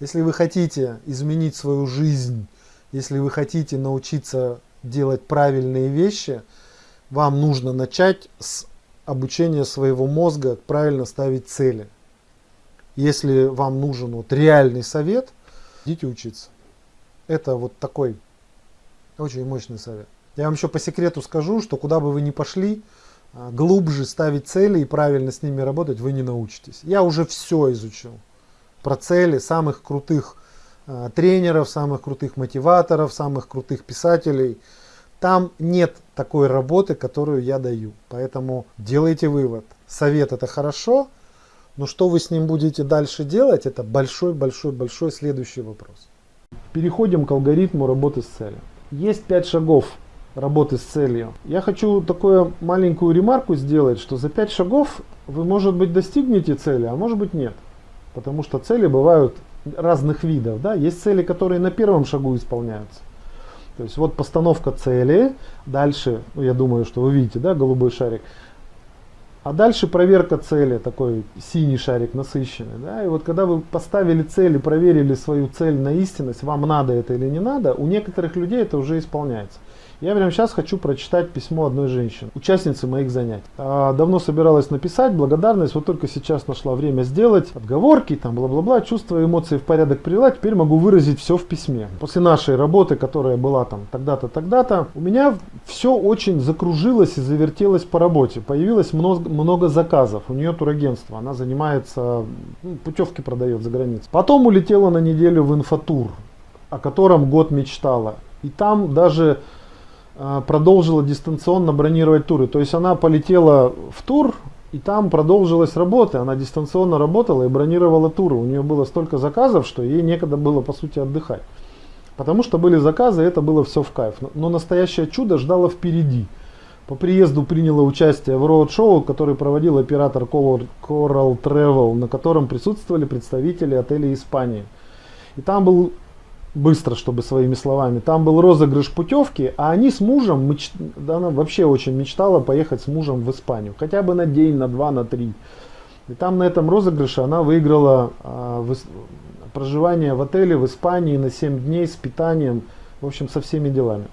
Если вы хотите изменить свою жизнь, если вы хотите научиться делать правильные вещи, вам нужно начать с обучения своего мозга правильно ставить цели. Если вам нужен вот реальный совет, идите учиться. Это вот такой очень мощный совет. Я вам еще по секрету скажу, что куда бы вы ни пошли, а, глубже ставить цели и правильно с ними работать вы не научитесь. Я уже все изучил про цели самых крутых э, тренеров, самых крутых мотиваторов, самых крутых писателей. Там нет такой работы, которую я даю. Поэтому делайте вывод. Совет это хорошо, но что вы с ним будете дальше делать, это большой-большой-большой следующий вопрос. Переходим к алгоритму работы с целью. Есть пять шагов работы с целью. Я хочу такую маленькую ремарку сделать, что за пять шагов вы, может быть, достигнете цели, а может быть нет. Потому что цели бывают разных видов. Да? Есть цели, которые на первом шагу исполняются. То есть вот постановка цели, дальше, ну, я думаю, что вы видите, да, голубой шарик. А дальше проверка цели, такой синий шарик насыщенный. Да? И вот когда вы поставили цель и проверили свою цель на истинность, вам надо это или не надо, у некоторых людей это уже исполняется. Я прямо сейчас хочу прочитать письмо одной женщины, участницы моих занятий. А, давно собиралась написать благодарность, вот только сейчас нашла время сделать. Отговорки, там бла-бла-бла, чувства, эмоции в порядок привела, теперь могу выразить все в письме. После нашей работы, которая была там тогда-то, тогда-то, у меня все очень закружилось и завертелось по работе. Появилось много, много заказов. У нее турагентство, она занимается, ну, путевки продает за границей. Потом улетела на неделю в инфотур, о котором год мечтала. И там даже а, продолжила дистанционно бронировать туры. То есть она полетела в тур, и там продолжилась работа. Она дистанционно работала и бронировала туры. У нее было столько заказов, что ей некогда было по сути отдыхать. Потому что были заказы, это было все в кайф. Но настоящее чудо ждало впереди. По приезду приняла участие в роуд-шоу, который проводил оператор Coral Travel, на котором присутствовали представители отелей Испании. И там был быстро, чтобы своими словами. Там был розыгрыш путевки, а они с мужем, меч... она вообще очень мечтала поехать с мужем в Испанию. Хотя бы на день, на два, на три. И там на этом розыгрыше она выиграла а, в... проживание в отеле в Испании на 7 дней с питанием, в общем, со всеми делами.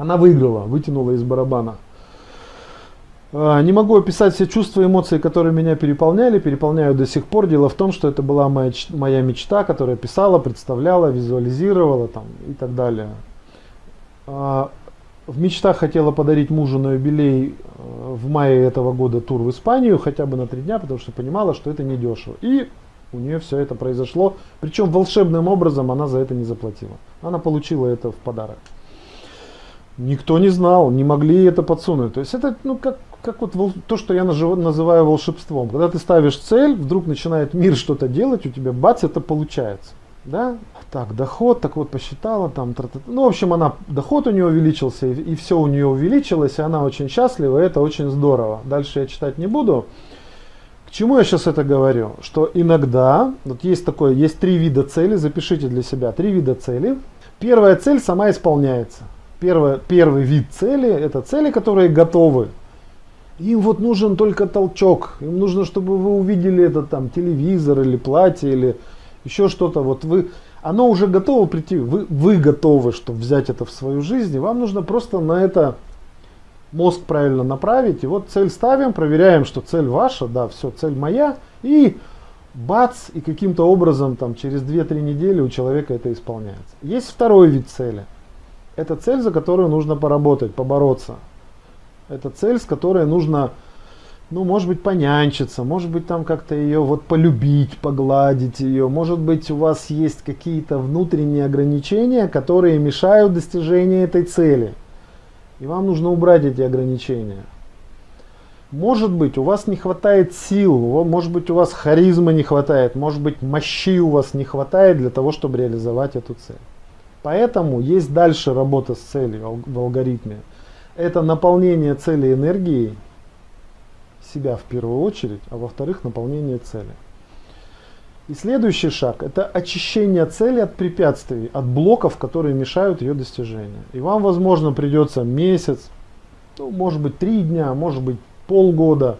Она выиграла, вытянула из барабана. А, не могу описать все чувства и эмоции, которые меня переполняли, переполняют до сих пор. Дело в том, что это была моя, моя мечта, которая писала, представляла, визуализировала там, и так далее. А, в мечтах хотела подарить мужу на юбилей э, в мае этого года тур в Испанию, хотя бы на три дня, потому что понимала, что это недешево. И у нее все это произошло. Причем волшебным образом она за это не заплатила. Она получила это в подарок. Никто не знал, не могли это подсунуть. То есть это ну, как как вот то, что я называю волшебством. Когда ты ставишь цель, вдруг начинает мир что-то делать, у тебя бац, это получается. Да? Так, доход, так вот посчитала, там, тра -тра -тра. ну, в общем, она, доход у нее увеличился, и, и все у нее увеличилось, и она очень счастлива, и это очень здорово. Дальше я читать не буду. К чему я сейчас это говорю? Что иногда, вот есть такое, есть три вида цели, запишите для себя, три вида цели. Первая цель сама исполняется. Первое, первый вид цели, это цели, которые готовы им вот нужен только толчок. Им нужно, чтобы вы увидели этот там телевизор или платье или еще что-то. Вот вы, оно уже готово прийти. Вы, вы готовы, чтобы взять это в свою жизнь. И вам нужно просто на это мозг правильно направить. И вот цель ставим, проверяем, что цель ваша, да, все, цель моя. И бац, и каким-то образом там через 2-3 недели у человека это исполняется. Есть второй вид цели. Это цель, за которую нужно поработать, побороться. Это цель, с которой нужно, ну, может быть, понянчиться, может быть, там как-то ее вот полюбить, погладить ее. Может быть, у вас есть какие-то внутренние ограничения, которые мешают достижению этой цели. И вам нужно убрать эти ограничения. Может быть, у вас не хватает сил, может быть, у вас харизмы не хватает, может быть, мощи у вас не хватает для того, чтобы реализовать эту цель. Поэтому есть дальше работа с целью в алгоритме это наполнение цели энергией, себя в первую очередь, а во-вторых, наполнение цели. И следующий шаг – это очищение цели от препятствий, от блоков, которые мешают ее достижению. И вам, возможно, придется месяц, ну, может быть, три дня, может быть, полгода.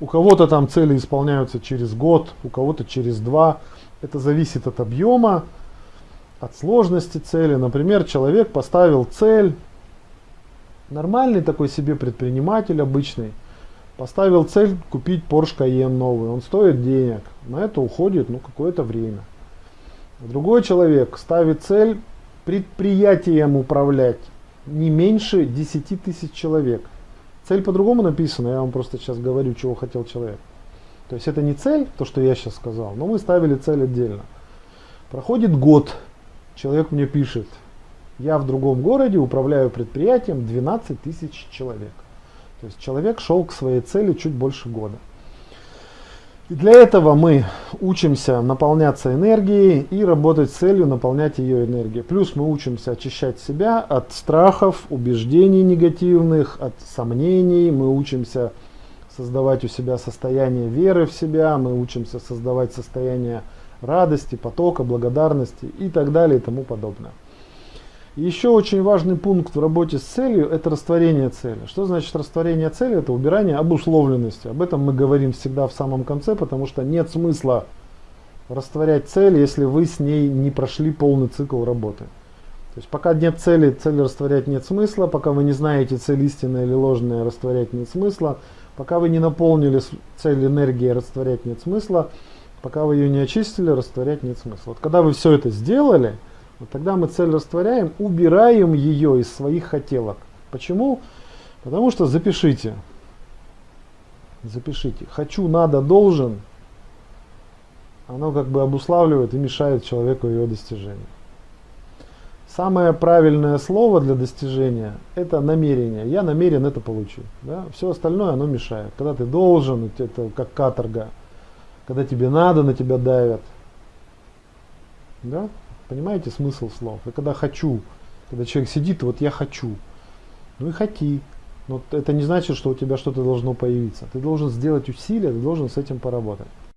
У кого-то там цели исполняются через год, у кого-то через два. Это зависит от объема, от сложности цели. Например, человек поставил цель, нормальный такой себе предприниматель обычный, поставил цель купить Porsche Cayenne новый. Он стоит денег. На это уходит ну, какое-то время. Другой человек ставит цель предприятием управлять не меньше 10 тысяч человек. Цель по-другому написана, я вам просто сейчас говорю, чего хотел человек. То есть это не цель, то, что я сейчас сказал, но мы ставили цель отдельно. Проходит год, человек мне пишет, я в другом городе управляю предприятием 12 тысяч человек. То есть человек шел к своей цели чуть больше года. И для этого мы учимся наполняться энергией и работать с целью наполнять ее энергией. Плюс мы учимся очищать себя от страхов, убеждений негативных, от сомнений. Мы учимся создавать у себя состояние веры в себя, мы учимся создавать состояние радости, потока, благодарности и так далее и тому подобное. Еще очень важный пункт в работе с целью – это растворение цели. Что значит растворение цели? Это убирание обусловленности. Об этом мы говорим всегда в самом конце, потому что нет смысла растворять цель, если вы с ней не прошли полный цикл работы. То есть пока нет цели, цель растворять нет смысла, пока вы не знаете цель истинная или ложная, растворять нет смысла, пока вы не наполнили цель энергии, растворять нет смысла, пока вы ее не очистили, растворять нет смысла. Вот когда вы все это сделали – вот тогда мы цель растворяем, убираем ее из своих хотелок. Почему? Потому что запишите. Запишите. Хочу, надо, должен. Оно как бы обуславливает и мешает человеку его достижению. Самое правильное слово для достижения – это намерение. Я намерен это получить. Да? Все остальное оно мешает. Когда ты должен, это как каторга. Когда тебе надо, на тебя давят. Да? Понимаете смысл слов? И когда хочу, когда человек сидит, вот я хочу. Ну и хоти. Но это не значит, что у тебя что-то должно появиться. Ты должен сделать усилия, ты должен с этим поработать.